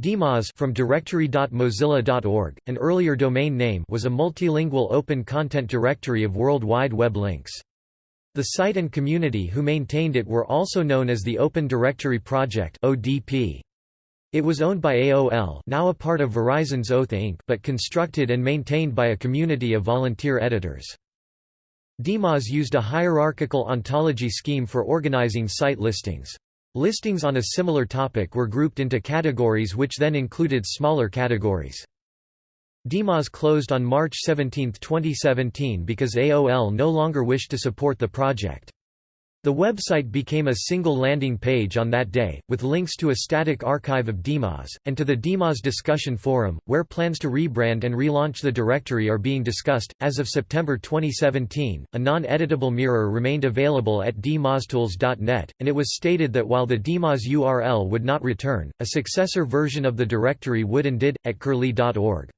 DMOZ from directory.mozilla.org, an earlier domain name was a multilingual open content directory of World Wide Web links. The site and community who maintained it were also known as the Open Directory Project (ODP). It was owned by AOL, now a part of Verizon's Oath Inc., but constructed and maintained by a community of volunteer editors. DMOZ used a hierarchical ontology scheme for organizing site listings. Listings on a similar topic were grouped into categories which then included smaller categories. DMOZ closed on March 17, 2017 because AOL no longer wished to support the project. The website became a single landing page on that day, with links to a static archive of DMOZ, and to the DMOZ discussion forum, where plans to rebrand and relaunch the directory are being discussed. As of September 2017, a non editable mirror remained available at dmoztools.net, and it was stated that while the DMOZ URL would not return, a successor version of the directory would and did, at curlie.org.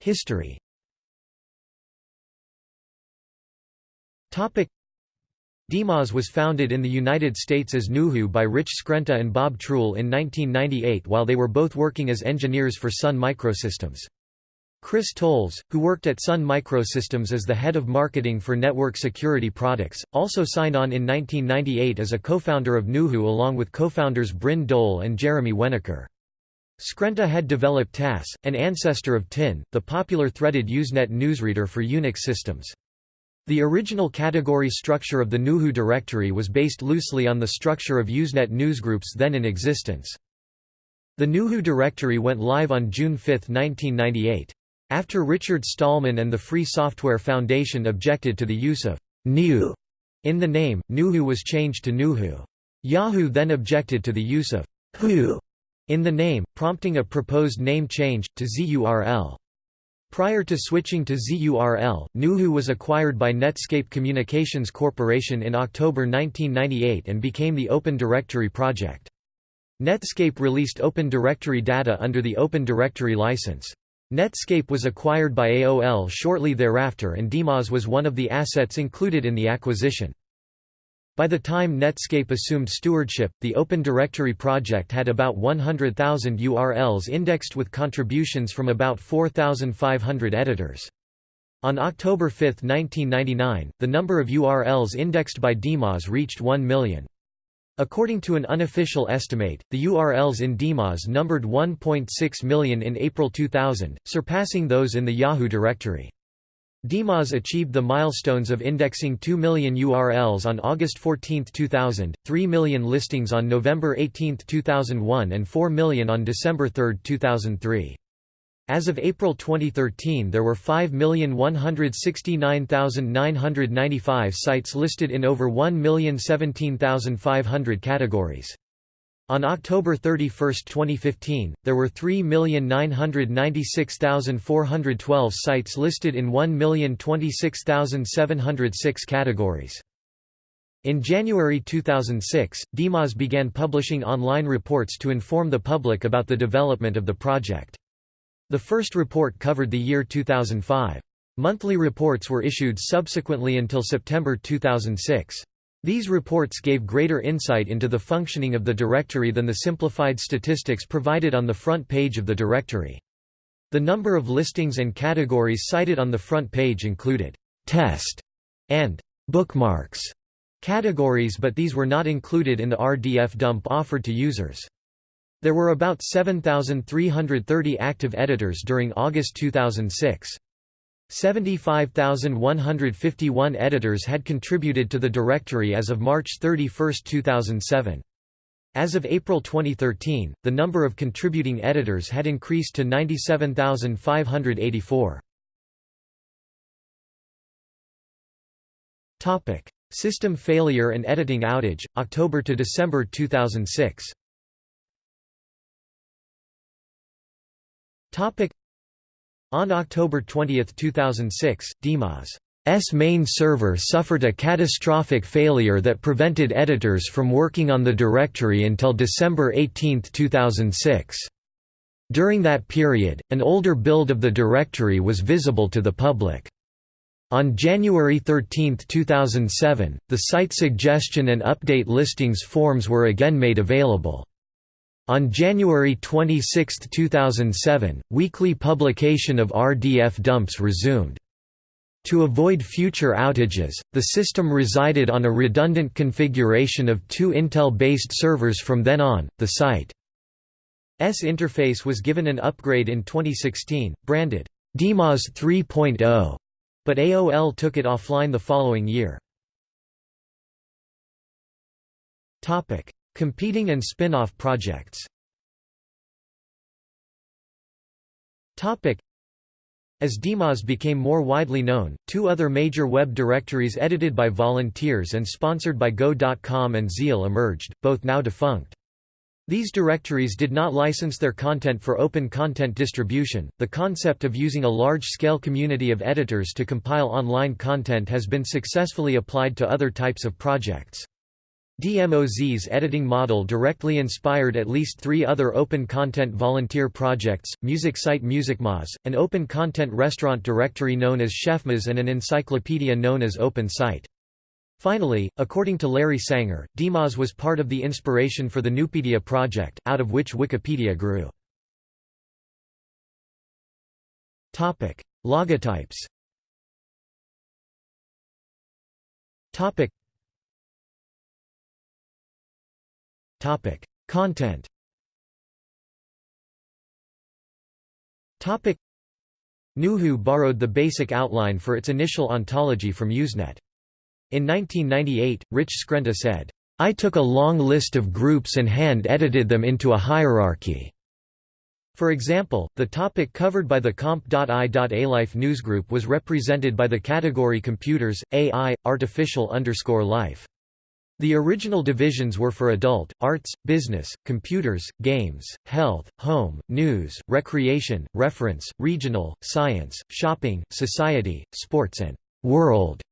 History DMOZ was founded in the United States as Gnuhoo by Rich Skrenta and Bob Truel in 1998 while they were both working as engineers for Sun Microsystems. Chris Tolles, who worked at Sun Microsystems as the head of marketing for network security products, also signed on in 1998 as a co-founder of Gnuhoo along with co-founders Bryn Dole and Jeremy Wenokur. Skrenta had developed TASS, an ancestor of TIN, the popular threaded Usenet newsreader for Unix systems. The original category structure of the Gnuhoo directory was based loosely on the structure of Usenet newsgroups then in existence. The Gnuhoo directory went live on June 5, 1998. After Richard Stallman and the Free Software Foundation objected to the use of «Gnu» in the name, Gnuhoo was changed to NewHoo. Yahoo then objected to the use of «who» in the name, prompting a proposed name change, to ZURL. Prior to switching to ZURL, NewHoo was acquired by Netscape Communications Corporation in October 1998 and became the Open Directory project. Netscape released Open Directory data under the Open Directory license. Netscape was acquired by AOL shortly thereafter and DMOZ was one of the assets included in the acquisition. By the time Netscape assumed stewardship, the Open Directory project had about 100,000 URLs indexed with contributions from about 4,500 editors. On October 5, 1999, the number of URLs indexed by DMOZ reached 1 million. According to an unofficial estimate, the URLs in DMOZ numbered 1.6 million in April 2000, surpassing those in the Yahoo directory. DMOZ achieved the milestones of indexing 2 million URLs on August 14, 2000, 3 million listings on November 18, 2001 and 4 million on December 3, 2003. As of April 2013 there were 5,169,995 sites listed in over 1,017,500 categories. On October 31, 2015, there were 3,996,412 sites listed in 1,026,706 categories. In January 2006, DMOZ began publishing online reports to inform the public about the development of the project. The first report covered the year 2005. Monthly reports were issued subsequently until September 2006. These reports gave greater insight into the functioning of the directory than the simplified statistics provided on the front page of the directory. The number of listings and categories cited on the front page included «test» and «bookmarks» categories but these were not included in the RDF dump offered to users. There were about 7,330 active editors during August 2006. 75,151 editors had contributed to the directory as of March 31, 2007. As of April 2013, the number of contributing editors had increased to 97,584. Topic: System failure and editing outage, October to December 2006. Topic: on October 20, 2006, DMOZ's main server suffered a catastrophic failure that prevented editors from working on the directory until December 18, 2006. During that period, an older build of the directory was visible to the public. On January 13, 2007, the site suggestion and update listings forms were again made available. On January 26, 2007, weekly publication of RDF dumps resumed. To avoid future outages, the system resided on a redundant configuration of two Intel-based servers from then on. The site's interface was given an upgrade in 2016, branded DMOZ 3.0 but AOL took it offline the following year. Competing and spin-off projects as DMOZ became more widely known, two other major web directories edited by volunteers and sponsored by Go.com and Zeal emerged, both now defunct. These directories did not license their content for open content distribution. The concept of using a large scale community of editors to compile online content has been successfully applied to other types of projects. DMOZ's editing model directly inspired at least three other open content volunteer projects, music site MusicMoz, an open content restaurant directory known as ChefMoz and an encyclopedia known as OpenSite. Finally, according to Larry Sanger, DMOZ was part of the inspiration for the Nupedia project, out of which Wikipedia grew. Logotypes Content Topic: NewHoo borrowed the basic outline for its initial ontology from Usenet. In 1998, Rich Skrenta said, I took a long list of groups and hand-edited them into a hierarchy. For example, the topic covered by the comp.ai.alife newsgroup was represented by the category Computers, AI, Artificial underscore life. The original divisions were for adult, arts, business, computers, games, health, home, news, recreation, reference, regional, science, shopping, society, sports and world.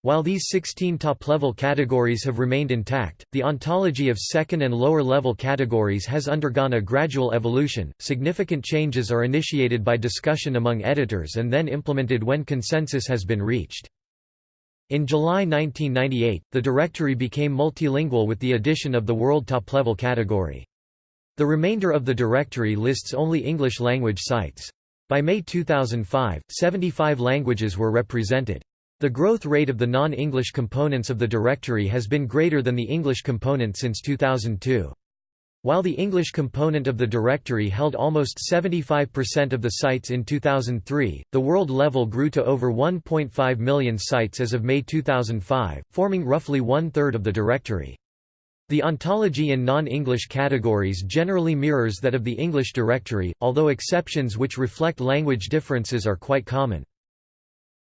While these 16 top-level categories have remained intact, the ontology of second and lower-level categories has undergone a gradual evolution. Significant changes are initiated by discussion among editors and then implemented when consensus has been reached. In July 1998, the directory became multilingual with the addition of the World Top-Level category. The remainder of the directory lists only English-language sites. By May 2005, 75 languages were represented. The growth rate of the non-English components of the directory has been greater than the English component since 2002. While the English component of the directory held almost 75% of the sites in 2003, the world level grew to over 1.5 million sites as of May 2005, forming roughly one-third of the directory. The ontology in non-English categories generally mirrors that of the English directory, although exceptions which reflect language differences are quite common.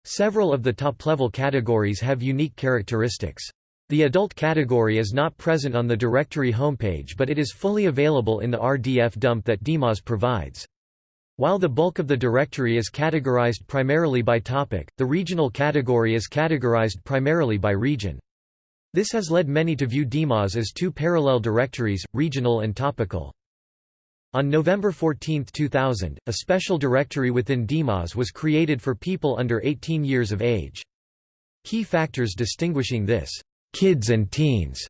Several of the top-level categories have unique characteristics. The adult category is not present on the directory homepage but it is fully available in the RDF dump that DMOZ provides. While the bulk of the directory is categorized primarily by topic, the regional category is categorized primarily by region. This has led many to view DMOZ as two parallel directories, regional and topical. On November 14, 2000, a special directory within DMOZ was created for people under 18 years of age. Key factors distinguishing this «kids and teens»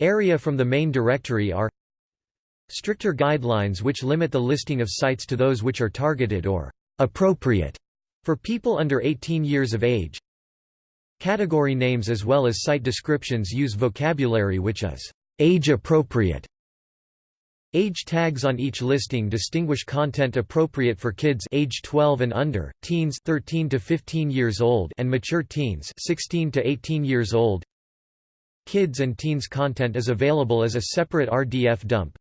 area from the main directory are stricter guidelines which limit the listing of sites to those which are targeted or «appropriate» for people under 18 years of age. Category names as well as site descriptions use vocabulary which is «age-appropriate» Age tags on each listing distinguish content appropriate for kids age 12 and under, teens 13 to 15 years old and mature teens 16 to 18 years old. Kids and teens content is available as a separate RDF dump.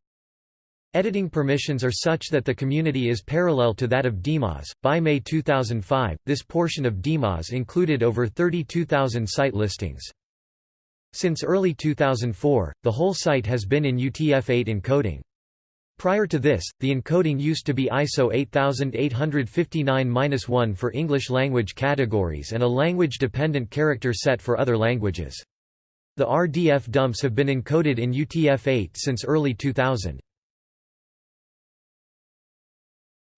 Editing permissions are such that the community is parallel to that of DMOZ. By May 2005, this portion of DMOZ included over 32,000 site listings. Since early 2004, the whole site has been in UTF-8 encoding. Prior to this, the encoding used to be ISO 8859-1 for English language categories and a language-dependent character set for other languages. The RDF dumps have been encoded in UTF-8 since early 2000.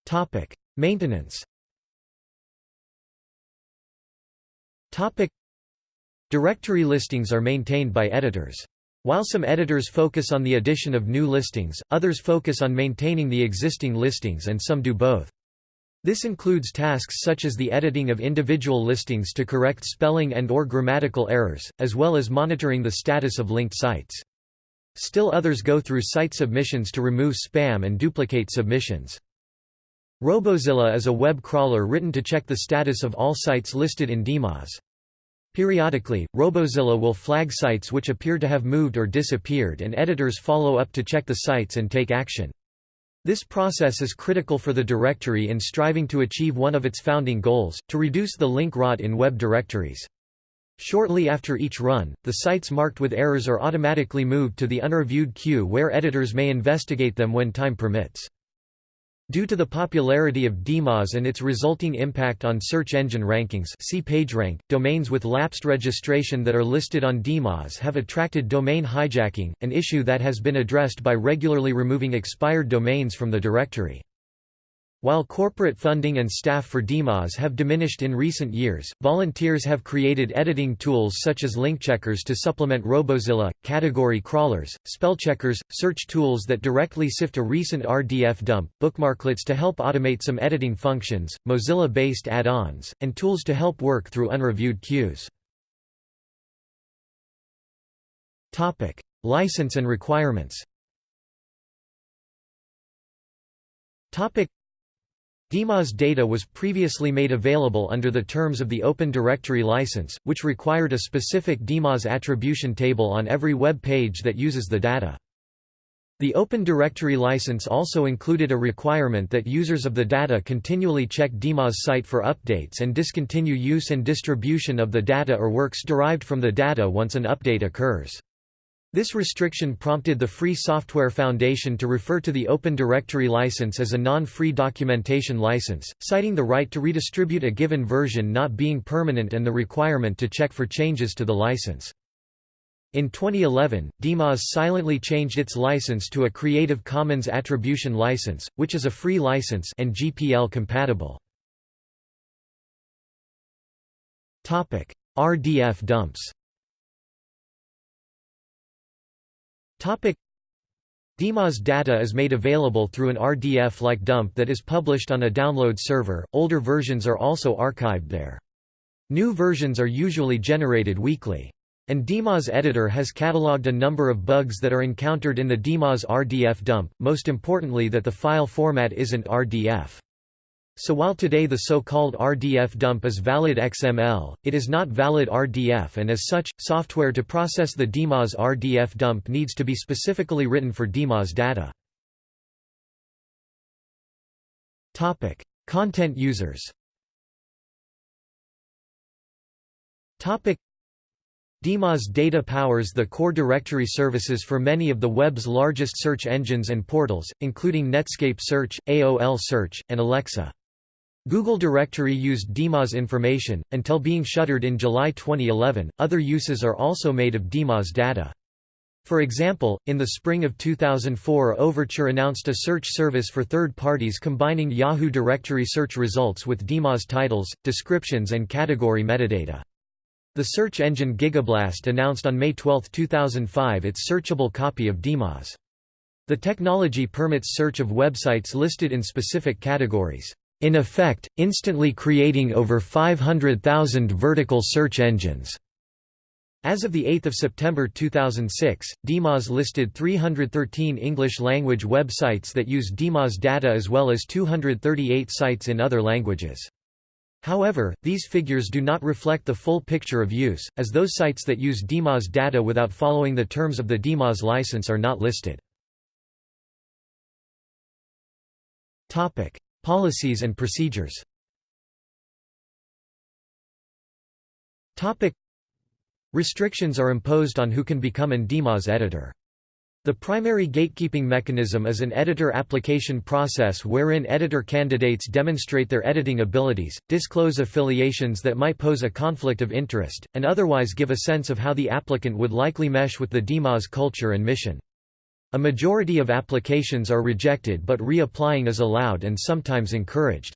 Topic: Maintenance Topic. Directory listings are maintained by editors. While some editors focus on the addition of new listings, others focus on maintaining the existing listings and some do both. This includes tasks such as the editing of individual listings to correct spelling and or grammatical errors, as well as monitoring the status of linked sites. Still others go through site submissions to remove spam and duplicate submissions. Robozilla is a web crawler written to check the status of all sites listed in DMOZ. Periodically, Robozilla will flag sites which appear to have moved or disappeared and editors follow up to check the sites and take action. This process is critical for the directory in striving to achieve one of its founding goals, to reduce the link rot in web directories. Shortly after each run, the sites marked with errors are automatically moved to the unreviewed queue where editors may investigate them when time permits. Due to the popularity of DMOZ and its resulting impact on search engine rankings see PageRank, domains with lapsed registration that are listed on DMOZ have attracted domain hijacking, an issue that has been addressed by regularly removing expired domains from the directory. While corporate funding and staff for DMOZ have diminished in recent years, volunteers have created editing tools such as link checkers to supplement Robozilla, category crawlers, spell checkers, search tools that directly sift a recent RDF dump, bookmarklets to help automate some editing functions, Mozilla-based add-ons, and tools to help work through unreviewed queues. License and requirements DMOZ data was previously made available under the terms of the Open Directory license, which required a specific DMOZ attribution table on every web page that uses the data. The Open Directory license also included a requirement that users of the data continually check DMOZ site for updates and discontinue use and distribution of the data or works derived from the data once an update occurs. This restriction prompted the Free Software Foundation to refer to the Open Directory license as a non-free documentation license, citing the right to redistribute a given version not being permanent and the requirement to check for changes to the license. In 2011, DMOZ silently changed its license to a Creative Commons Attribution license, which is a free license and GPL compatible. RDF dumps DMOZ data is made available through an RDF-like dump that is published on a download server, older versions are also archived there. New versions are usually generated weekly. And DMOZ editor has catalogued a number of bugs that are encountered in the DMOZ RDF dump, most importantly that the file format isn't RDF. So while today the so-called RDF dump is valid XML, it is not valid RDF and as such, software to process the DMOZ RDF dump needs to be specifically written for DMOZ data. Content users DMOZ data powers the core directory services for many of the web's largest search engines and portals, including Netscape Search, AOL Search, and Alexa. Google Directory used DMOZ information, until being shuttered in July 2011. Other uses are also made of DMOZ data. For example, in the spring of 2004 Overture announced a search service for third parties combining Yahoo directory search results with DMOZ titles, descriptions and category metadata. The search engine Gigablast announced on May 12, 2005 its searchable copy of DMOZ. The technology permits search of websites listed in specific categories in effect, instantly creating over 500,000 vertical search engines. As of 8 September 2006, DMOZ listed 313 English-language websites that use DMOZ data as well as 238 sites in other languages. However, these figures do not reflect the full picture of use, as those sites that use DMOZ data without following the terms of the DMOZ license are not listed. Policies and procedures Restrictions are imposed on who can become an DMOZ editor. The primary gatekeeping mechanism is an editor application process wherein editor candidates demonstrate their editing abilities, disclose affiliations that might pose a conflict of interest, and otherwise give a sense of how the applicant would likely mesh with the DMOZ culture and mission. A majority of applications are rejected but reapplying is allowed and sometimes encouraged.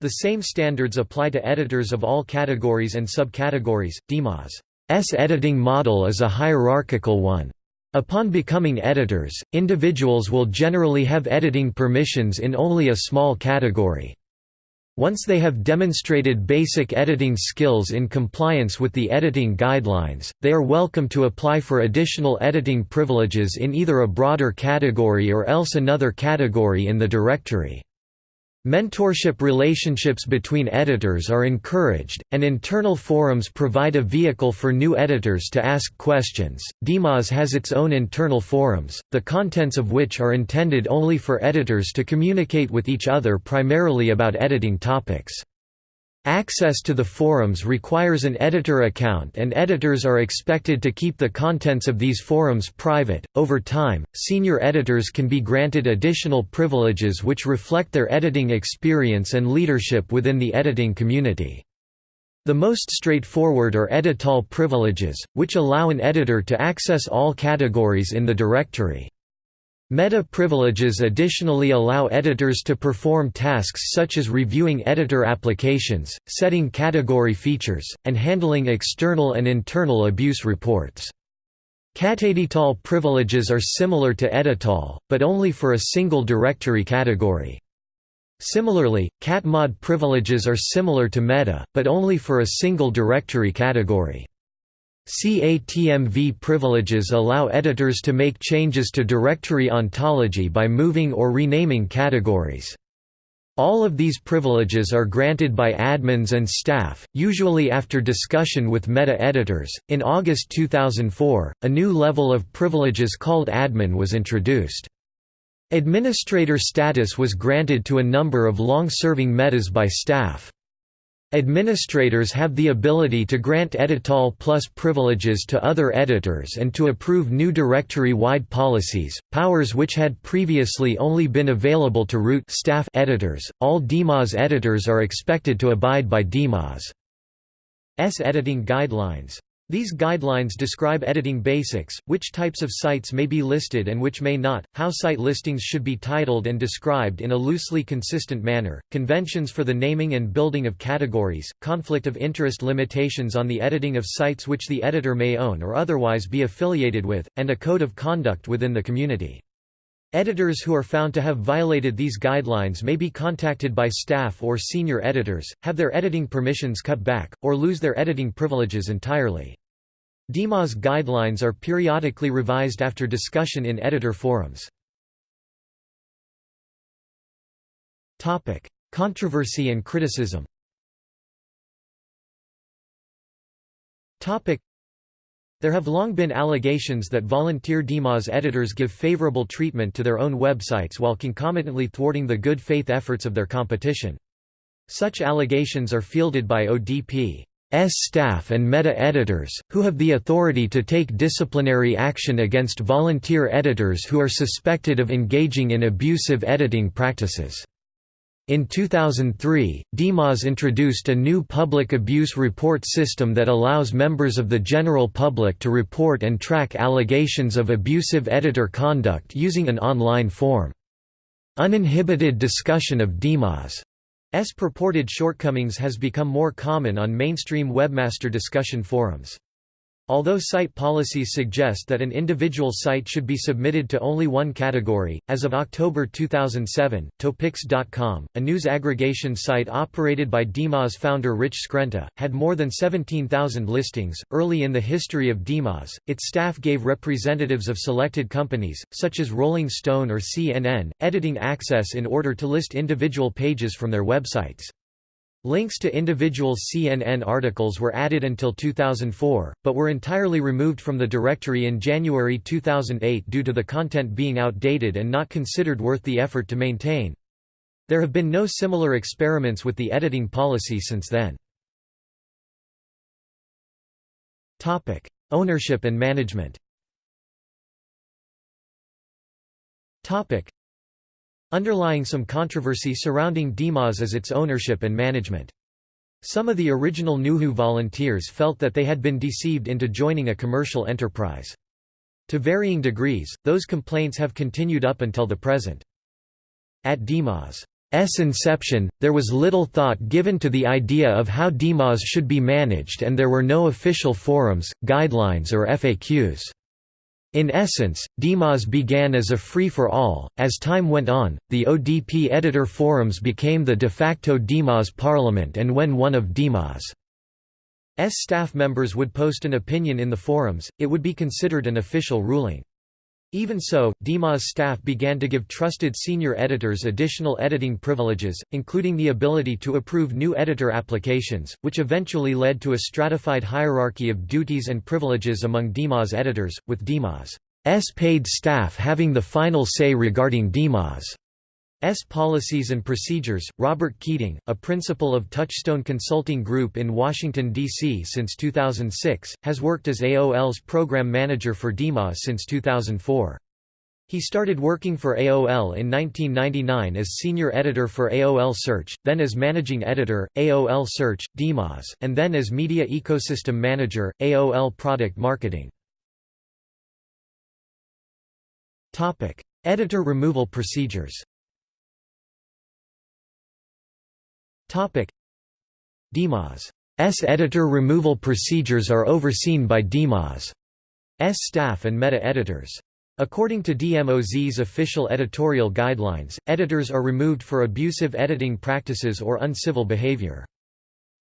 The same standards apply to editors of all categories and subcategories. DMOZ's editing model is a hierarchical one. Upon becoming editors, individuals will generally have editing permissions in only a small category. Once they have demonstrated basic editing skills in compliance with the editing guidelines, they are welcome to apply for additional editing privileges in either a broader category or else another category in the directory. Mentorship relationships between editors are encouraged, and internal forums provide a vehicle for new editors to ask questions. DMOZ has its own internal forums, the contents of which are intended only for editors to communicate with each other primarily about editing topics. Access to the forums requires an editor account and editors are expected to keep the contents of these forums private. Over time, senior editors can be granted additional privileges which reflect their editing experience and leadership within the editing community. The most straightforward are edital privileges, which allow an editor to access all categories in the directory. Meta privileges additionally allow editors to perform tasks such as reviewing editor applications, setting category features, and handling external and internal abuse reports. Catedital privileges are similar to edital, but only for a single directory category. Similarly, catmod privileges are similar to meta, but only for a single directory category. CATMV privileges allow editors to make changes to directory ontology by moving or renaming categories. All of these privileges are granted by admins and staff, usually after discussion with meta-editors. In August 2004, a new level of privileges called admin was introduced. Administrator status was granted to a number of long-serving metas by staff. Administrators have the ability to grant edital plus privileges to other editors and to approve new directory-wide policies, powers which had previously only been available to root staff editors. All DMOZ editors are expected to abide by DMOZ' editing guidelines. These guidelines describe editing basics, which types of sites may be listed and which may not, how site listings should be titled and described in a loosely consistent manner, conventions for the naming and building of categories, conflict of interest limitations on the editing of sites which the editor may own or otherwise be affiliated with, and a code of conduct within the community. Editors who are found to have violated these guidelines may be contacted by staff or senior editors, have their editing permissions cut back, or lose their editing privileges entirely. DMOZ guidelines are periodically revised after discussion in editor forums. Controversy and criticism there have long been allegations that volunteer DMOZ editors give favorable treatment to their own websites while concomitantly thwarting the good faith efforts of their competition. Such allegations are fielded by ODP. S staff and meta-editors, who have the authority to take disciplinary action against volunteer editors who are suspected of engaging in abusive editing practices. In 2003, DMOZ introduced a new public abuse report system that allows members of the general public to report and track allegations of abusive editor conduct using an online form. Uninhibited discussion of DMOZ S purported shortcomings has become more common on mainstream webmaster discussion forums. Although site policies suggest that an individual site should be submitted to only one category, as of October 2007, Topix.com, a news aggregation site operated by DMOZ founder Rich Skrenta, had more than 17,000 listings. Early in the history of DMOZ, its staff gave representatives of selected companies, such as Rolling Stone or CNN, editing access in order to list individual pages from their websites. Links to individual CNN articles were added until 2004, but were entirely removed from the directory in January 2008 due to the content being outdated and not considered worth the effort to maintain. There have been no similar experiments with the editing policy since then. Topic: Ownership and management Underlying some controversy surrounding DMOZ is its ownership and management. Some of the original NewHoo volunteers felt that they had been deceived into joining a commercial enterprise. To varying degrees, those complaints have continued up until the present. At DMOZ inception, there was little thought given to the idea of how DMOZ should be managed and there were no official forums, guidelines or FAQs. In essence, DMOZ began as a free-for-all. As time went on, the ODP editor forums became the de facto DMOZ parliament and when one of DMOZ' staff members would post an opinion in the forums, it would be considered an official ruling. Even so, DMOZ staff began to give trusted senior editors additional editing privileges, including the ability to approve new editor applications, which eventually led to a stratified hierarchy of duties and privileges among DMOZ editors, with DMOZ' paid staff having the final say regarding DMOZ' S policies and procedures. Robert Keating, a principal of Touchstone Consulting Group in Washington, D.C. since 2006, has worked as AOL's program manager for DMOZ since 2004. He started working for AOL in 1999 as senior editor for AOL Search, then as managing editor, AOL Search, DMOZ, and then as media ecosystem manager, AOL Product Marketing. Editor removal procedures DMOZ S. Editor removal procedures are overseen by DMOZ S. staff and meta-editors. According to DMOZ's official editorial guidelines, editors are removed for abusive editing practices or uncivil behavior.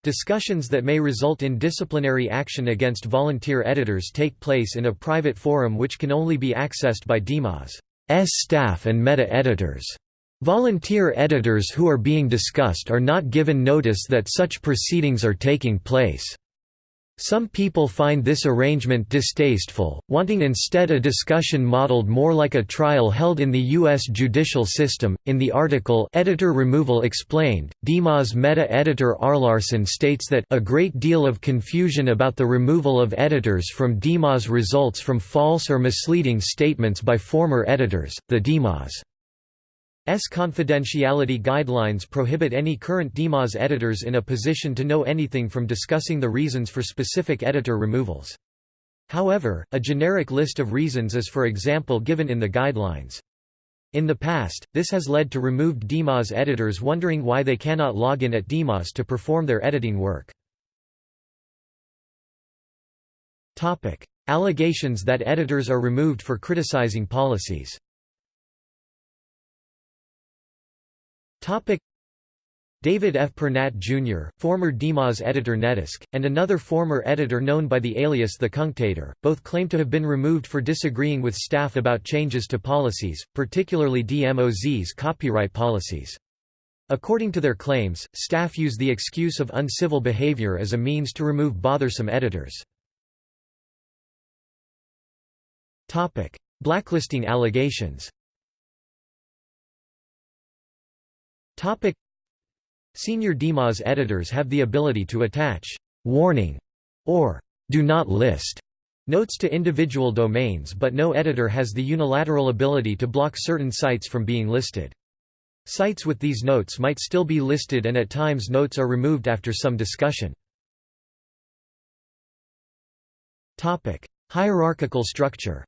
Discussions that may result in disciplinary action against volunteer editors take place in a private forum which can only be accessed by DMOZ S. staff and meta-editors. Volunteer editors who are being discussed are not given notice that such proceedings are taking place. Some people find this arrangement distasteful, wanting instead a discussion modeled more like a trial held in the U.S. judicial system. In the article Editor Removal Explained, DMOZ meta editor Arlarson states that a great deal of confusion about the removal of editors from DMOZ results from false or misleading statements by former editors. The DMOZ S confidentiality guidelines prohibit any current DMOZ editors in a position to know anything from discussing the reasons for specific editor removals. However, a generic list of reasons is for example given in the guidelines. In the past, this has led to removed DMOZ editors wondering why they cannot log in at DMOZ to perform their editing work. Allegations that editors are removed for criticizing policies Topic David F. Prenatt Jr., former DMOZ editor netesq, and another former editor known by the alias The Cunctator, both claim to have been removed for disagreeing with staff about changes to policies, particularly DMOZ's copyright policies. According to their claims, staff use the excuse of uncivil behavior as a means to remove bothersome editors. Blacklisting allegations Topic Senior DMOZ editors have the ability to attach warning or do not list notes to individual domains but no editor has the unilateral ability to block certain sites from being listed. Sites with these notes might still be listed and at times notes are removed after some discussion. Topic: Hierarchical structure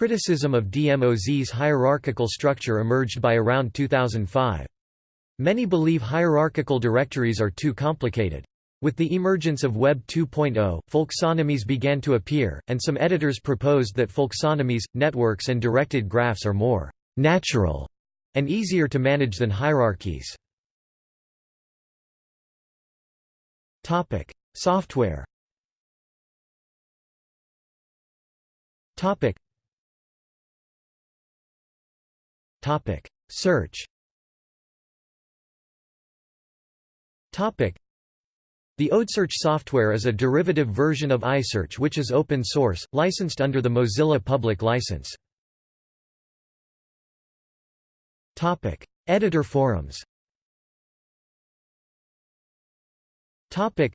Criticism of DMOZ's hierarchical structure emerged by around 2005. Many believe hierarchical directories are too complicated. With the emergence of Web 2.0, folksonomies began to appear, and some editors proposed that folksonomies, networks and directed graphs are more «natural» and easier to manage than hierarchies. Software Topic: Search. Topic: The ODPSearch software is a derivative version of iSearch which is open source, licensed under the Mozilla Public License. Topic: Editor forums. Topic: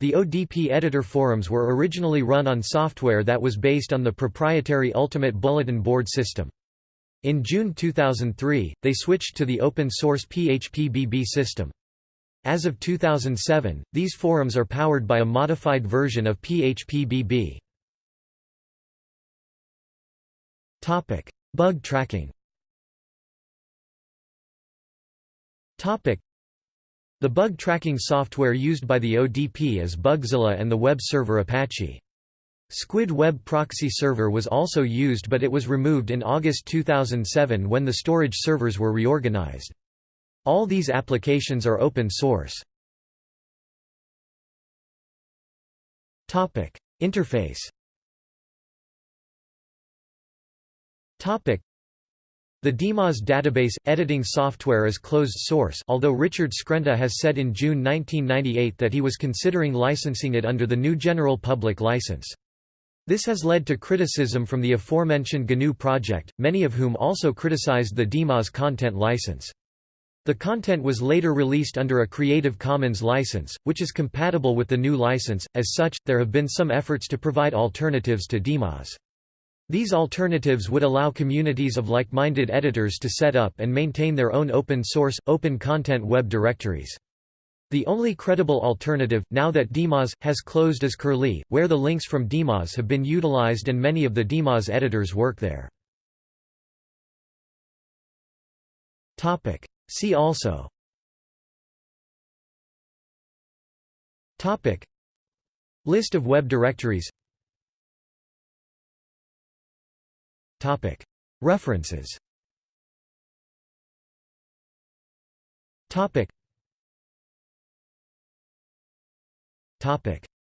The ODP editor forums were originally run on software that was based on the proprietary Ultimate Bulletin Board system. In June 2003, they switched to the open-source PHPBB system. As of 2007, these forums are powered by a modified version of PHPBB. Bug tracking the bug tracking software used by the ODP is Bugzilla and the web server Apache. Squid Web Proxy Server was also used but it was removed in August 2007 when the storage servers were reorganized. All these applications are open source. Interface the DMOZ database editing software is closed source although Richard Skrenta has said in June 1998 that he was considering licensing it under the GNU general public license. This has led to criticism from the aforementioned GNU project, many of whom also criticized the DMOZ content license. The content was later released under a Creative Commons license, which is compatible with the GNU license. As such, there have been some efforts to provide alternatives to DMOZ. These alternatives would allow communities of like-minded editors to set up and maintain their own open-source, open-content web directories. The only credible alternative, now that DMOZ, has closed is Curlie, where the links from DMOZ have been utilized and many of the DMOZ editors work there. See also. Topic. List of web directories. Topic. References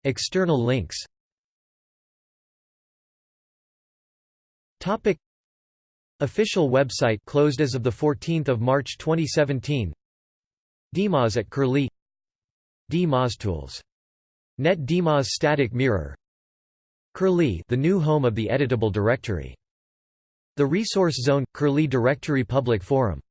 External links Official website closed as of the 14th of March 2017 DMOZ at Curlie. DMOZtools. Net DMOZ static mirror. Curlie the new home of the editable directory. The Resource Zone – Curlie Directory Public Forum